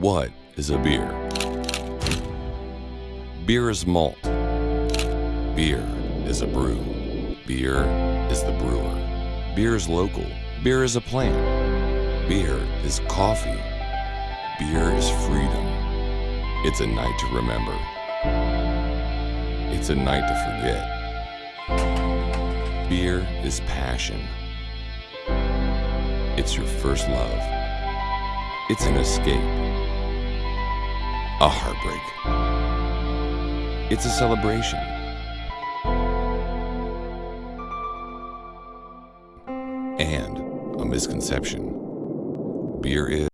What is a beer? Beer is malt. Beer is a brew. Beer is the brewer. Beer is local. Beer is a plant. Beer is coffee. Beer is freedom. It's a night to remember. It's a night to forget. Beer is passion. It's your first love. It's an escape. A heartbreak. It's a celebration. And a misconception. Beer is